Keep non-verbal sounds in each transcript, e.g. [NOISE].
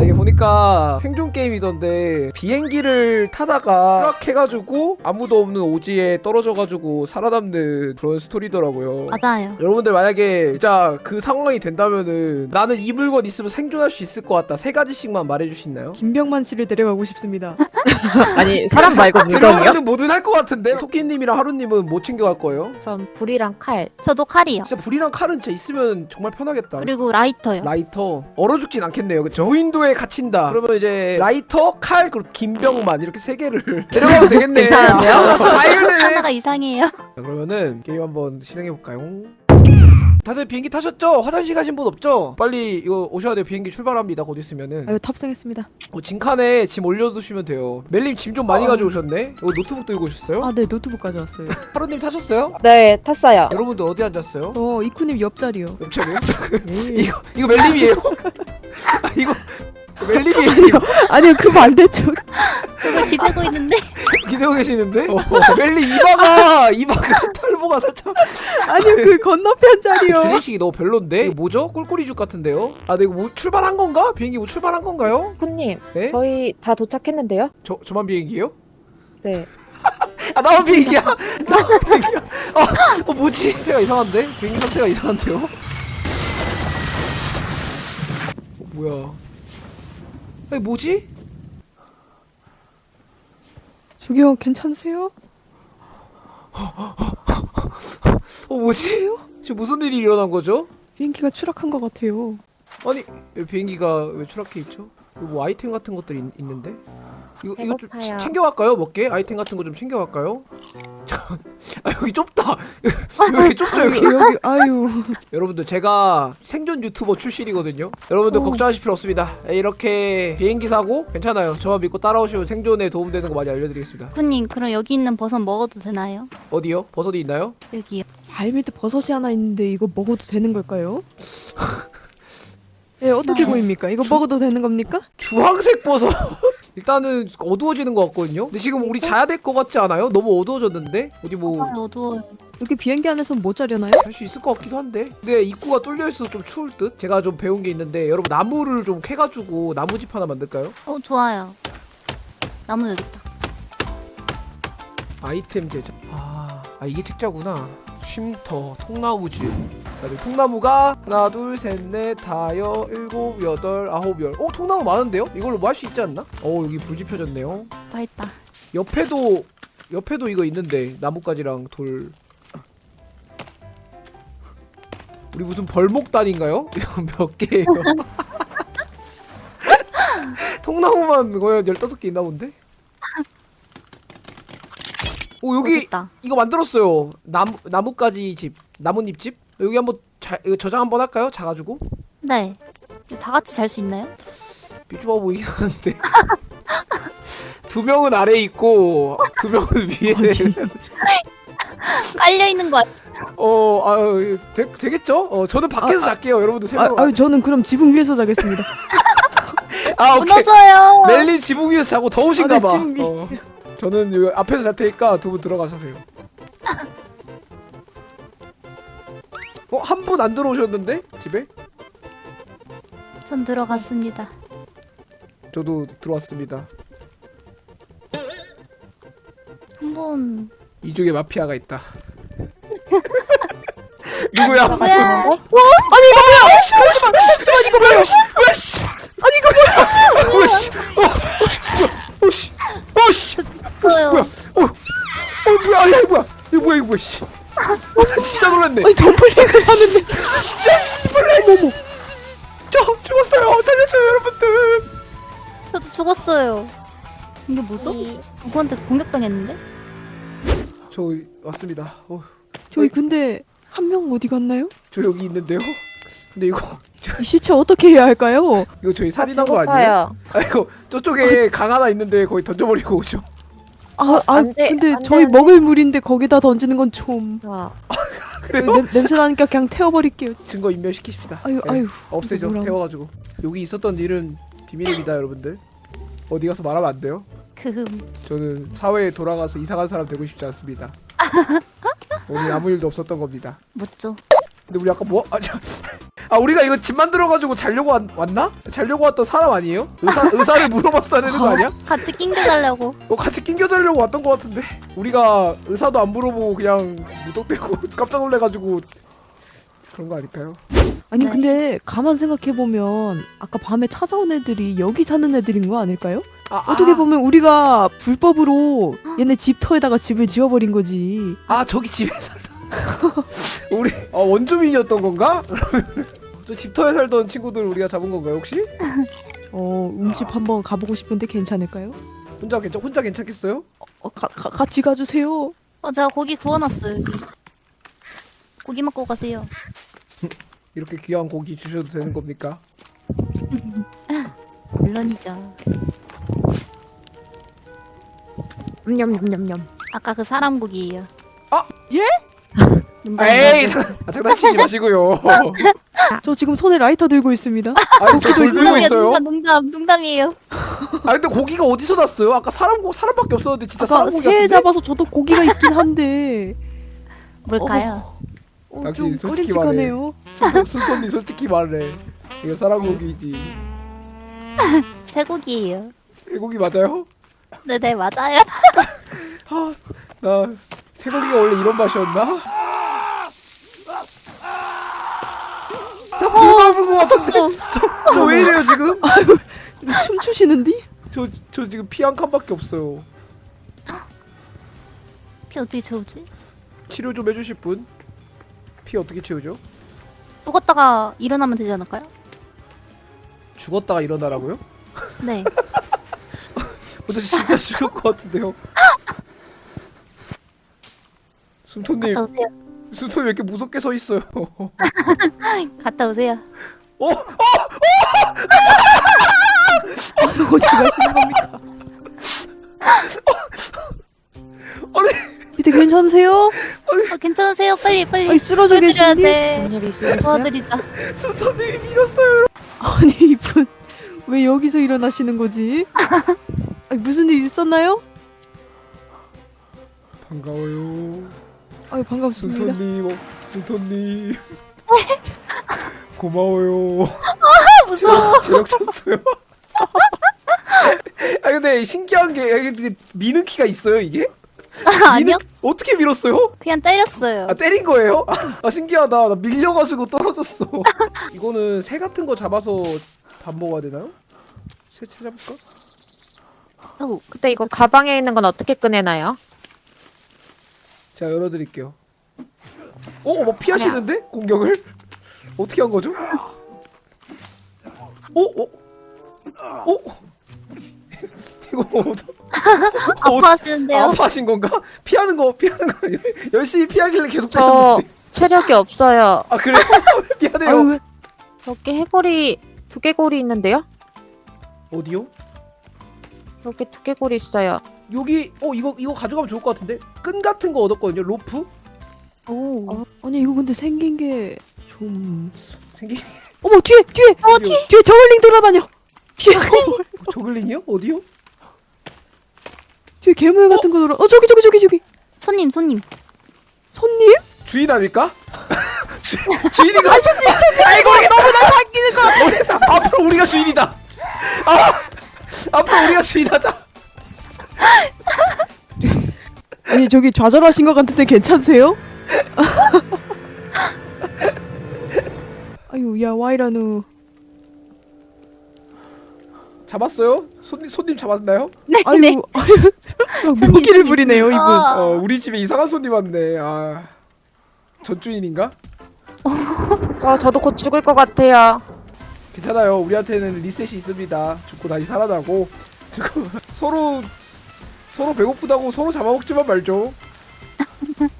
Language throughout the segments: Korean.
아 이게 보니까 생존 게임이던데 비행기를 타다가 추락해가지고 아무도 없는 오지에 떨어져가지고 살아남는 그런 스토리더라고요 맞아요. 여러분들 만약에 진짜 그 상황이 된다면은 나는 이 물건 있으면 생존할 수 있을 것 같다 세 가지씩만 말해줄 수 있나요? 김병만 씨를 데려가고 싶습니다. [LAUGHS] 아니 사람 말고 [LAUGHS] 물건이요? 들어가는 뭐든 할 것 같은데 토끼님이랑 하루님은 뭐 챙겨갈 거예요? 전 불이랑 칼. 저도 칼이요. 진짜 불이랑 칼은 진짜 있으면 정말 편하겠다 그리고 라이터요. 라이터 얼어 죽진 않겠네요 그쵸? 무인도에 갇힌다 그러면 이제 라이터 칼 그리고 김병만 이렇게 세 개를 [LAUGHS] 데려가면 되겠네 괜찮은데요? 다 해결되네 [LAUGHS] 하나가 이상해요. 자, 그러면은 게임 한번 실행해볼까요? 다들 비행기 타셨죠? 화장실 가신 분 없죠? 빨리 이거 오셔야 돼요 비행기 출발합니다 곧 있으면은 아유 탑승했습니다. 어, 짐칸에 짐 올려두시면 돼요 멜님 짐 좀 많이 가져오셨네? 이거 노트북 들고 오셨어요? 아 네 노트북 가져왔어요. [LAUGHS] 하루님 타셨어요? 네 탔어요. 여러분들 어디 앉았어요? 어 이쿠님 옆자리요. 옆자리요? 네. 이거 이거 멜님이에요? 아 이거 멜님이에요? 아니요 그 반대쪽. 저거 기대고 있는데 [LAUGHS] 기대고 계시는데? 어, 멜님 이마가 이마가 탈모가 살짝 아니요 그 건너편 자리요. 드레식이 너무 별론데? 이거 뭐죠? 꿀꿀이죽 같은데요? 아, 네, 이거 뭐 출발한 건가? 비행기 뭐 출발한 건가요? 쿠님 네? 저희 다 도착했는데요? 저 저만 비행기예요? 네. [LAUGHS] 아, 나만 비행기야? 나만 비행기야? 아, 어, 뭐지? 상태가 이상한데? 비행기 상태가 이상한데요? 어, 뭐야? 아니, 뭐지? 저기요 괜찮으세요? 어, 뭐지? 지금 무슨 일이 일어난 거죠? 비행기가 추락한 것 같아요. 아니, 왜 비행기가 왜 추락해 있죠? 이거 뭐 아이템 같은 것들이 있, 있는데? 이거 이거 좀 배고파요. 챙겨갈까요? 먹게 아이템 같은 거 좀 챙겨갈까요? [LAUGHS] 아 여기 좁다. [LAUGHS] 여기 좁죠 여기. 여기 아유 [LAUGHS] 여러분들 제가 생존 유튜버 출신이거든요. 여러분들 오. 걱정하실 필요 없습니다. 이렇게 비행기 사고 괜찮아요. 저만 믿고 따라오시면 생존에 도움되는 거 많이 알려드리겠습니다. 군님 그럼 여기 있는 버섯 먹어도 되나요? 어디요? 버섯이 있나요? 여기요. 발 밑에 버섯이 하나 있는데 이거 먹어도 되는 걸까요? 네 어떻게 보입니까? 이거 먹어도 되는 겁니까? 주황색 버섯. [LAUGHS] 일단은 어두워지는 것 같거든요. 근데 지금 우리 자야 될 것 같지 않아요? 너무 어두워졌는데 어디 뭐할수 너도 여기 비행기 안에서 못 자려나요? 있을 것 같기도 한데. 근데 입구가 뚫려 있어서 좀 추울 듯. 제가 좀 배운 게 있는데 여러분 나무를 좀 캐가지고 나무집 하나 만들까요? 어 좋아요. 나무 여기 있다. 아이템 제작. 아, 아 이게 책자구나. 쉼터, 통나무지. 자, 여기 통나무가 하나, 둘, 셋, 넷, 다여, 일곱, 여덟, 아홉, 열. 어, 통나무 많은데요? 이걸로 뭐 할 수 있지 않나? 어, 여기 불 지펴졌네요. 맛있다. 옆에도 옆에도 이거 있는데 나뭇가지랑 돌. 우리 무슨 벌목단인가요? [LAUGHS] 몇 개예요? [LAUGHS] 통나무만 거의 15개 있나 본데? 오 여기 맛있다. 이거 만들었어요. 나무 나뭇가지 집, 나뭇잎 집. 여기 한번 자, 이거 저장 한번 할까요? 자가지고 네. 다 같이 잘 수 있나요? 삐죽어 보이긴 하는데. [LAUGHS] 두 명은 아래 에 있고 두 명은 위에. [LAUGHS] [LAUGHS] 깔려 있는 거 같- 어, 아유, 되, 되겠죠? 어, 저는 밖에서 잘게요. 여러분들 세 아, 명. 아유 저는 그럼 지붕 위에서 자겠습니다. 아, 오케이. 무너져요. 멜리 지붕 위에서 자고 더우신가 아, 네, 봐. 지붕 위. 어. 저는 여기 앞에서 잘 테니까 두 분 들어가 사세요. 어, 한 분 안 들어오셨는데? 집에? 전 들어갔습니다. 저도 들어왔습니다. 한 분. 이쪽에 마피아가 있다. 누구야? 누구야? 아니 이거 뭐야? 씨, 잠시만 이거 뭐야? 뭐야? 씨. 아니 이거 뭐야? 뭐야? 씨. 어, 어, 씨. 어, 씨. 뭐요? 뭐야? 어, 어 뭐야? 아니 뭐야? 이거 뭐야 이거 뭐야? 씨. 어, 놀랐네. 아니 덤블링을 하는데 진짜 씨발라 뭐뭐. 저 죽었어요. 살려줘요 여러분들. 저도 죽었어요. 이게 뭐죠? 누구한테 공격당했는데? 저 왔습니다. 어, 저희 근데 한 명 어디 갔나요? 저 여기 있는데요. 근데 이거 이 시체 어떻게 해야 할까요? 이거 저희 살인한 거 아니에요? 아 이거 저쪽에 강 하나 있는데 거기 던져버리고 오죠. 아, 아안 돼, 근데 저희 안 돼. 먹을 물인데 거기다 던지는 건 좀. 아, 그래요? 냄, 냄새 나니까 그냥 태워버릴게요. 증거 인멸시키십시다. 아유 네. 아유. 없애죠 뭐라고. 태워가지고 여기 있었던 일은 비밀입니다 여러분들 어디 가서 말하면 안 돼요 그 저는 사회에 돌아가서 이상한 사람 되고 싶지 않습니다 [LAUGHS] 오늘 아무 일도 없었던 겁니다 묻죠. 근데 우리 아까 뭐 아, 저, 아 우리가 이거 집 만들어가지고 자려고 왔, 왔나? 자려고 왔던 사람 아니에요? 의사, [LAUGHS] 의사를 물어봤어야 되는 거 아니야? 같이 낑겨 자려고. 어, 같이 낑겨 자려고 왔던 것 같은데 우리가 의사도 안 물어보고 그냥 무턱대고 [LAUGHS] 깜짝 놀래가지고 그런 거 아닐까요? 아니 네. 근데 가만 생각해 보면 아까 밤에 찾아온 애들이 여기 사는 애들인 거 아닐까요? 아, 어떻게 아, 보면 우리가 불법으로 얘네 집터에다가 집을 지어버린 거지. 아 저기 집에 살던 우리 어, 원주민이었던 건가? 그러면 저 집터에 살던 친구들 우리가 잡은 건가요 혹시? [LAUGHS] 어 음집 한번 가보고 싶은데 괜찮을까요? 혼자 괜찮 혼자 괜찮겠어요? 어, 가, 가, 같이 가주세요. 어, 제가 고기 구워놨어요, 여기. 고기 먹고 가세요. [LAUGHS] 이렇게 귀한 고기 주셔도 되는 겁니까? [LAUGHS] 물론이죠. 냠냠냠냠. 아까 그 사람 고기예요. 아! 예? 에이 장, 아, 장난치지 마시고요. 저 지금 손에 라이터 들고 있습니다. 아니 저돌 들고 있어요. 농담, 농담, 농담이에요. 아 근데 고기가 어디서 났어요? 아까 사람 고 사람밖에 없었는데 진짜 사람 고기 새 같은데? 잡아서 저도 고기가 있긴 한데 [LAUGHS] 뭘까요? 어, 당신 좀 솔직히. 순- 순톤이 솔직히 말해. 이거 사람 고기지. [LAUGHS] 쇠고기예요. 쇠고기 맞아요? 네네, 맞아요. [LAUGHS] 아, 나 쇠고기가 원래 이런 맛이었나? 나 불밟은 것 같은데? 저 왜 이래요 지금? [LAUGHS] 좀 춤추시는디? 저, 저 지금 피 한 칸밖에 없어요. 피 어떻게 채우지? 치료 좀 해주실 분? 피 어떻게 채우죠? 죽었다가 일어나면 되지 않을까요? 죽었다가 일어나라고요? 네. [LAUGHS] 어, 저 진짜 죽을 것 같은데요. 숨톤님, 갔다 오세요. 숨톤이 왜 이렇게 무섭게 서 있어요? [LAUGHS] 갔다 오세요. 어? 어디 가시는 겁니까? 아니, 밑에 괜찮으세요? 어, 괜찮으세요? 빨리, 빨리. 아니 쓰러져 도와드려야 계시니? 돼. 일이 있으셨어요? 도와드리자. 숨톤님이 밀었어요. 아니 이분 왜 여기서 일어나시는 거지? 아니, 무슨 일 있었나요? 반가워요. 아유 반갑습니다. 숨톤님, 어, 숨톤님. [LAUGHS] 고마워요. 무서워. 제력 쳤어요. 아 근데 신기한 게 이게 미는 키가 있어요 이게? 아니요? 미는- 어떻게 밀었어요? 그냥 때렸어요. 아 때린 거예요? 아 신기하다. 나 밀려가지고 떨어졌어. [LAUGHS] 이거는 새 같은 거 잡아서 밥 먹어야 되나요? 새 찾아볼까? 어, 근데 이거 가방에 있는 건 어떻게 꺼내나요? 제가 열어드릴게요. 어, 뭐 피하시는데 공격을? 어떻게 한 거죠? 어, 어, 어? [LAUGHS] 이거 어디- [LAUGHS] 어, 아파하시는데요? 아파하신 건가? 피하는 거 피하는 거? [LAUGHS] 열심히 피하길래 계속 저. 체력이 없어요. 아 그래요? 미안해요. 여기 해골이 두개골이 있는데요? 어디요? 여기 두개골이 있어요. 여기 어 이거 이거 가져가면 좋을 것 같은데 끈 같은 거 얻었거든요. 로프 오. 어, 아니 이거 근데 생긴 게좀 생기 [LAUGHS] 어머 뒤에 뒤에 어, 뒤에. 뒤에 저울링 돌아다녀 뒤에 저울 저글링이요? 어디요? 뒤에 괴물 같은 거 돌아 어 저기 저기 저기 저기 손님, 손님. 손님 주인 아닐까? [LAUGHS] 주, 주인인가? 아 손님 손님 아이고 너무 날 반기는 거. 앞으로 우리가 주인이다. 아 앞으로 우리가 주인하자. 저기 좌절하신 것 같은데 괜찮으세요? 아유 야 와이라누 잡았어요? 손님 손님 잡았나요? 네, 아유 네. 아유 손님, 무기를. 부리네요 이분 아. 어 우리 집에 이상한 손님 왔네. 아 전주인인가? 어, [LAUGHS] 저도 곧 죽을 것 같아요. 괜찮아요. 우리한테는 리셋이 있습니다. 죽고 다시 살아나고 [LAUGHS] 지금 서로 서로 배고프다고 서로 잡아먹지만 말죠.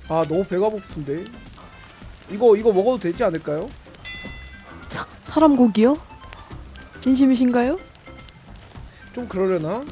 아 너무 배가 고픈데. 이거 이거 먹어도 되지 않을까요? 사람 고기요? 진심이신가요? 좀 그러려나?